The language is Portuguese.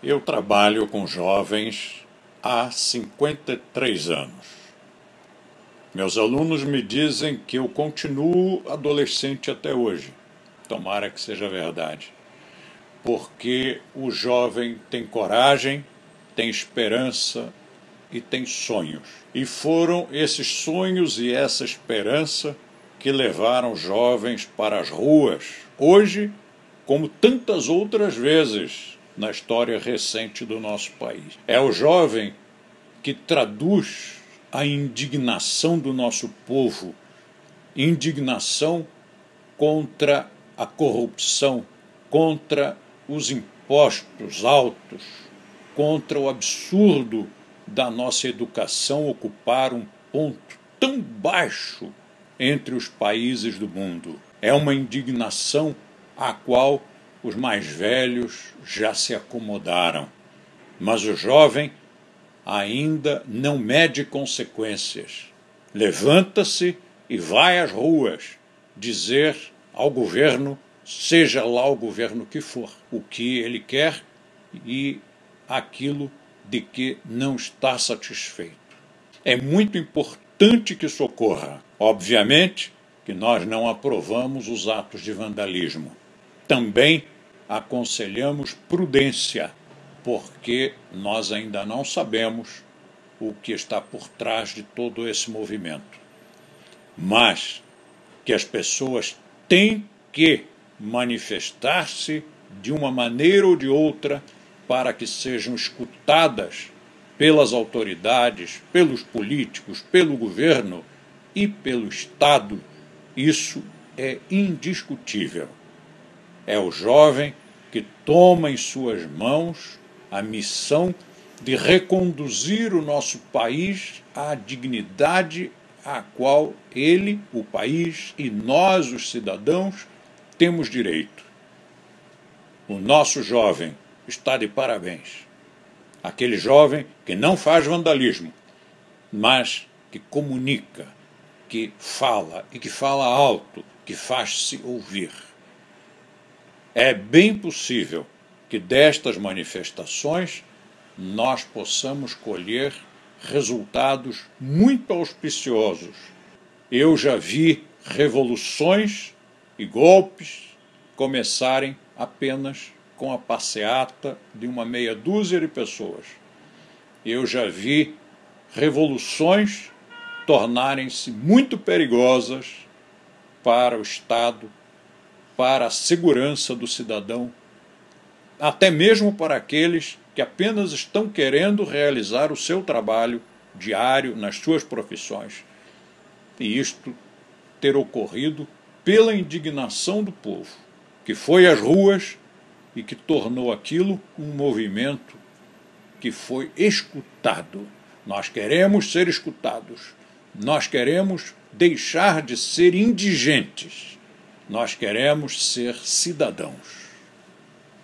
Eu trabalho com jovens há 53 anos. Meus alunos me dizem que eu continuo adolescente até hoje. Tomara que seja verdade. Porque o jovem tem coragem, tem esperança e tem sonhos. E foram esses sonhos e essa esperança que levaram jovens para as ruas, hoje, como tantas outras vezes na história recente do nosso país. É o jovem que traduz a indignação do nosso povo, indignação contra a corrupção, contra os impostos altos, contra o absurdo da nossa educação ocupar um ponto tão baixo entre os países do mundo. É uma indignação à qual os mais velhos já se acomodaram, mas o jovem ainda não mede consequências. Levanta-se e vai às ruas dizer ao governo, seja lá o governo que for, o que ele quer e aquilo de que não está satisfeito. É muito importante que socorra. Obviamente que nós não aprovamos os atos de vandalismo. Também aconselhamos prudência, porque nós ainda não sabemos o que está por trás de todo esse movimento. Mas que as pessoas têm que manifestar-se de uma maneira ou de outra para que sejam escutadas pelas autoridades, pelos políticos, pelo governo e pelo Estado, isso é indiscutível. É o jovem que toma em suas mãos a missão de reconduzir o nosso país à dignidade a qual ele, o país e nós, os cidadãos, temos direito. O nosso jovem está de parabéns. Aquele jovem que não faz vandalismo, mas que comunica, que fala e que fala alto, que faz-se ouvir. É bem possível que destas manifestações nós possamos colher resultados muito auspiciosos. Eu já vi revoluções e golpes começarem apenas com a passeata de uma meia dúzia de pessoas. Eu já vi revoluções tornarem-se muito perigosas para o Estado para a segurança do cidadão, até mesmo para aqueles que apenas estão querendo realizar o seu trabalho diário nas suas profissões. E isto ter ocorrido pela indignação do povo, que foi às ruas e que tornou aquilo um movimento que foi escutado. Nós queremos ser escutados. Nós queremos deixar de ser indigentes nós queremos ser cidadãos.